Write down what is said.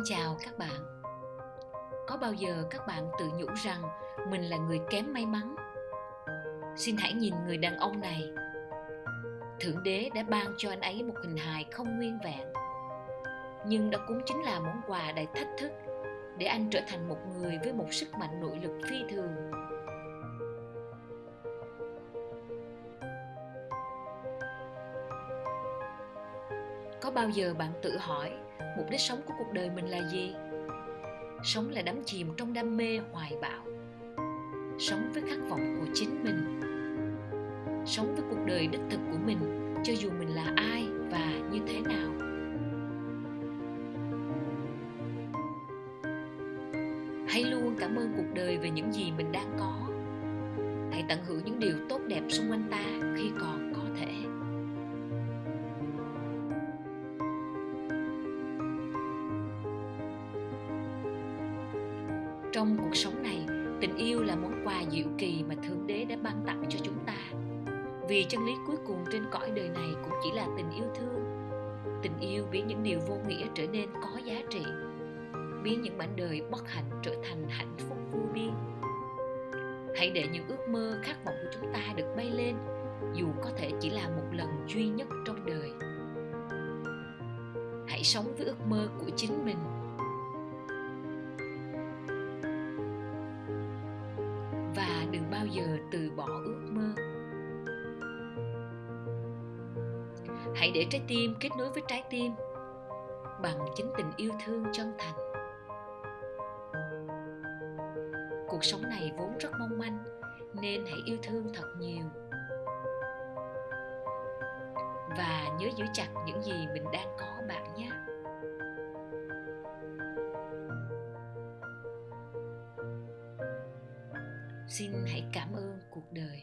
Xin chào các bạn. Có bao giờ các bạn tự nhủ rằng mình là người kém may mắn? Xin hãy nhìn người đàn ông này. Thượng đế đã ban cho anh ấy một hình hài không nguyên vẹn. Nhưng đó cũng chính là món quà đầy thách thức để anh trở thành một người với một sức mạnh nội lực phi thường. Có bao giờ bạn tự hỏi mục đích sống của cuộc đời mình là gì? Sống là đắm chìm trong đam mê hoài bão. Sống với khát vọng của chính mình. Sống với cuộc đời đích thực của mình, cho dù mình là ai và như thế nào. Hãy luôn cảm ơn cuộc đời về những gì mình đang có. Hãy tận hưởng những điều tốt đẹp xung quanh ta khi còn. Trong cuộc sống này, tình yêu là món quà diệu kỳ mà thượng đế đã ban tặng cho chúng ta. Vì chân lý cuối cùng trên cõi đời này cũng chỉ là tình yêu thương. Tình yêu biến những điều vô nghĩa trở nên có giá trị, biến những mảnh đời bất hạnh trở thành hạnh phúc vô biên. Hãy để những ước mơ khát vọng của chúng ta được bay lên, dù có thể chỉ là một lần duy nhất trong đời. Hãy sống với ước mơ của chính mình. Và đừng bao giờ từ bỏ ước mơ. Hãy để trái tim kết nối với trái tim bằng chính tình yêu thương chân thành. Cuộc sống này vốn rất mong manh, nên hãy yêu thương thật nhiều. Và nhớ giữ chặt những gì mình đang có bạn nhé. Xin hãy cảm ơn cuộc đời.